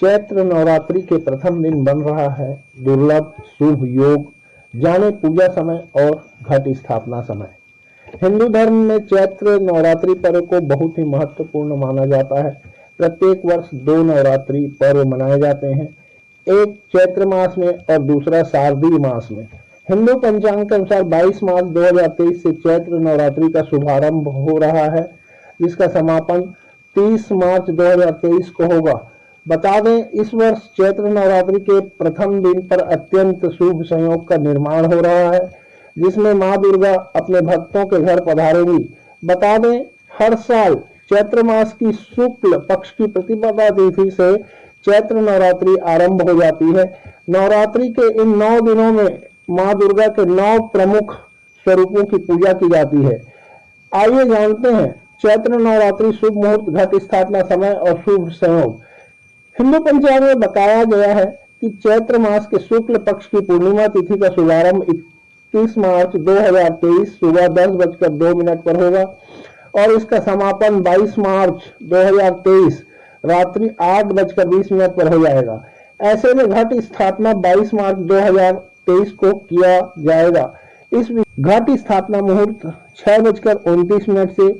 चैत्र नवरात्रि के प्रथम दिन बन रहा है। दुर्लभ, शुभ योग, जाने पूजा समय और घट स्थापना समय। हिंदू धर्म में चैत्र नवरात्रि पर्व को बहुत ही महत्वपूर्ण माना जाता है। प्रत्येक वर्ष दो नवरात्रि पर्व मनाए जाते हैं। एक चैत्र मास में और दूसरा शारदीय मास में। हिंदू पंचांग के अनुसार 22 मार्च 2023 से चैत्र नवरात्रि का शुभारंभ हो रहा है, जिसका समापन 30 मार्च 2023 को होगा। बता दें, इस वर्ष चैत्र नवरात्रि के प्रथम दिन पर अत्यंत शुभ संयोग का निर्माण हो रहा है, जिसमें माँ दुर्गा अपने भक्तों के घर पधारेंगी। बता दें, हर साल चैत्र मास की शुक्ल पक्ष की प्रतिपदा तिथि से चैत्र नवरात्रि आरंभ हो जाती है। नवरात्रि के इन नौ दिनों में माँ दुर्गा के नौ प्रमुख स्वरूपों की पूजा की जाती है। आइए जानते हैं, चैत्र नवरात्रि शुभ मुहूर्त, घट स्थापना समय और शुभ संयोग। हिंदू पंचांग में बताया गया है कि चैत्र मास के शुक्ल पक्ष की पूर्णिमा तिथि का शुभारंभ इक्कीस मार्च 2023 सुबह दस बजकर दो मिनट पर होगा और इसका समापन 22 मार्च 2023 रात्रि आठ बजकर बीस मिनट पर हो जाएगा। ऐसे में घट स्थापना 22 मार्च 2023 को किया जाएगा। इस घट स्थापना मुहूर्त छह बजकर उनतीस मिनट से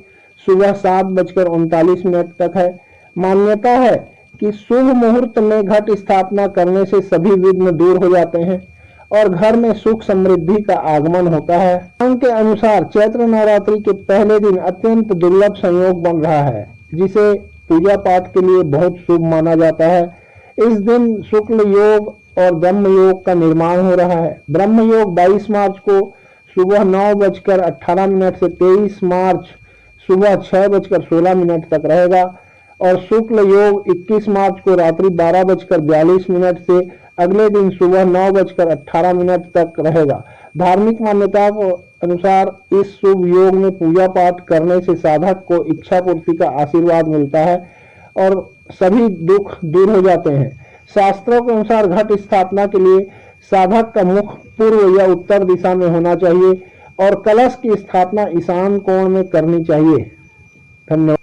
सुबह सात बजकर उनतालीस मिनट तक है। मान्यता है कि शुभ मुहूर्त में घट स्थापना करने से सभी विघ्न दूर हो जाते हैं और घर में सुख समृद्धि का आगमन होता है। के अनुसार चैत्र नवरात्रि के पहले दिन अत्यंत दुर्लभ संयोग बन रहा है, जिसे पूजा पाठ के लिए बहुत शुभ माना जाता है। इस दिन शुक्ल योग और ब्रह्म योग का निर्माण हो रहा है। ब्रह्म योग 22 मार्च को सुबह नौ बजकर अठारह मिनट से 23 मार्च सुबह छह बजकर सोलह मिनट तक रहेगा। और शुक्ल योग 21 मार्च को रात्रि बारह बजकर बयालीस मिनट से अगले दिन सुबह नौ बजकर अठारह मिनट तक रहेगा। धार्मिक मान्यता के अनुसार इस शुभ योग में पूजा पाठ करने से साधक को इच्छा पूर्ति का आशीर्वाद मिलता है और सभी दुख दूर हो जाते हैं। शास्त्रों के अनुसार घट स्थापना के लिए साधक का मुख पूर्व या उत्तर दिशा में होना चाहिए और कलश की स्थापना ईशान कोण में करनी चाहिए। धन्यवाद।